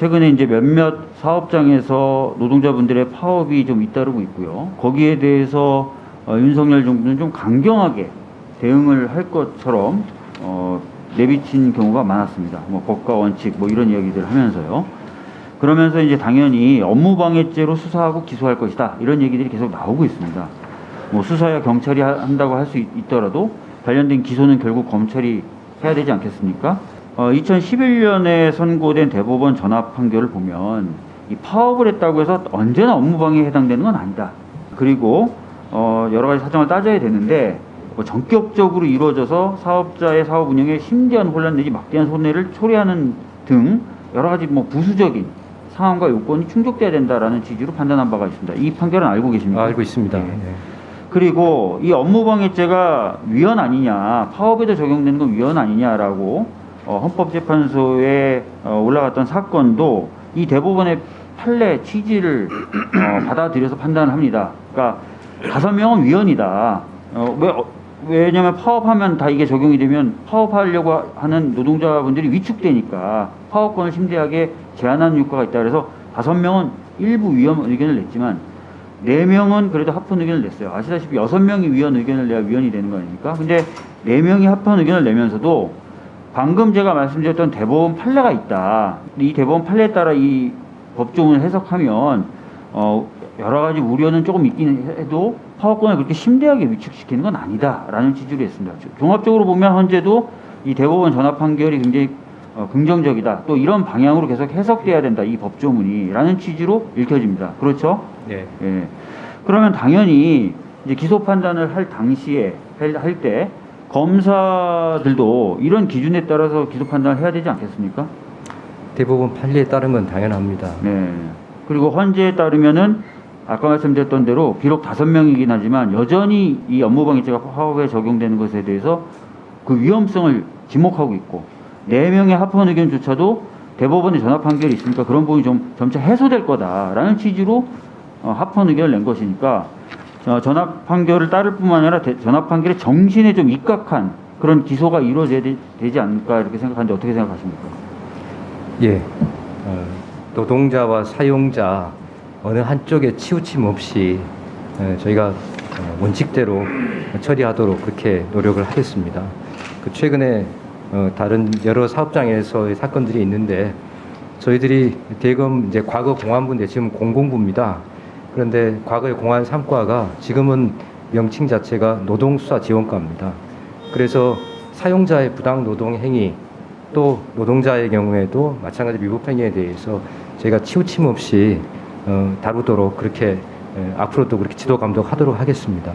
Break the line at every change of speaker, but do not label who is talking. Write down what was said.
최근에 이제 몇몇 사업장에서 노동자분들의 파업이 좀 잇따르고 있고요. 거기에 대해서 어, 윤석열 정부는 좀 강경하게 대응을 할 것처럼 어, 내비친 경우가 많았습니다. 뭐 법과 원칙 뭐 이런 이야기들 하면서요. 그러면서 이제 당연히 업무방해죄로 수사하고 기소할 것이다 이런 얘기들이 계속 나오고 있습니다. 뭐 수사야 경찰이 하- 한다고 할 수 있더라도 관련된 기소는 결국 검찰이 해야 되지 않겠습니까? 어, 2011년에 선고된 대법원 전압 판결을 보면 이 파업을 했다고 해서 언제나 업무방해에 해당되는 건 아니다. 그리고 어, 여러 가지 사정을 따져야 되는데 뭐 전격적으로 이루어져서 사업자의 사업 운영에 심대한 혼란 내지 막대한 손해를 초래하는 등 여러 가지 뭐 부수적인 상황과 요건이 충족돼야 된다라는 취지로 판단한 바가 있습니다. 이 판결은 알고 계십니까?
알고 있습니다.
예.
네.
그리고 이 업무방해죄가 위헌 아니냐, 파업에도 적용되는 건 위헌 아니냐라고 어, 헌법재판소에 어, 올라갔던 사건도 이 대법원의 판례 취지를 어, 받아들여서 판단을 합니다. 그러니까 다섯 명은 위헌이다. 어, 왜, 어, 왜냐하면 파업하면 다 이게 적용이 되면 파업하려고 하는 노동자분들이 위축되니까 파업권을 심대하게 제한하는 효과가 있다. 그래서 다섯 명은 일부 위헌 의견을 냈지만 네 명은 그래도 합헌 의견을 냈어요. 아시다시피 여섯 명이 위헌 의견을 내야 위헌이 되는 거 아닙니까? 근데 네 명이 합헌 의견을 내면서도 방금 제가 말씀드렸던 대법원 판례가 있다. 이 대법원 판례에 따라 이 법조문을 해석하면 어 여러 가지 우려는 조금 있긴 해도 파업권을 그렇게 심대하게 위축시키는 건 아니다라는 취지로 했습니다. 종합적으로 보면 현재도 이 대법원 전압 판결이 굉장히 어, 긍정적이다. 또 이런 방향으로 계속 해석돼야 된다. 이 법조문이라는 취지로 읽혀집니다. 그렇죠?
네.
예. 그러면 당연히 이제 기소 판단을 할 당시에 할 때 검사들도 이런 기준에 따라서 기소 판단을 해야 되지 않겠습니까?
대법원 판례에 따른 건 당연합니다.
네. 그리고 헌재에 따르면은 아까 말씀드렸던 대로 비록 다섯 명이긴 하지만 여전히 이 업무방해죄가 파업에 적용되는 것에 대해서 그 위험성을 지목하고 있고 네 명의 합헌 의견조차도 대법원의 전압 판결이 있으니까 그런 부분이 좀 점차 해소될 거다라는 취지로 어, 합헌 의견을 낸 것이니까 어, 전압 판결을 따를 뿐만 아니라 대- 전압 판결의 정신에 좀 입각한 그런 기소가 이루어져야 되, 지 않을까 이렇게 생각하는데 어떻게 생각하십니까?
예. 어, 노동자와 사용자 어느 한쪽에 치우침 없이 어, 저희가 어, 원칙대로 처리하도록 그렇게 노력을 하겠습니다. 그 최근에 어, 다른 여러 사업장에서의 사건들이 있는데 저희들이 대검 이제 과거 공안부인데 지금 공공부입니다. 그런데 과거의 공안 3과가 지금은 명칭 자체가 노동수사지원과입니다. 그래서 사용자의 부당 노동 행위 또 노동자의 경우에도 마찬가지 미법 행위에 대해서 저희가 치우침 없이 어, 다루도록 그렇게 에, 앞으로도 그렇게 지도 감독하도록 하겠습니다.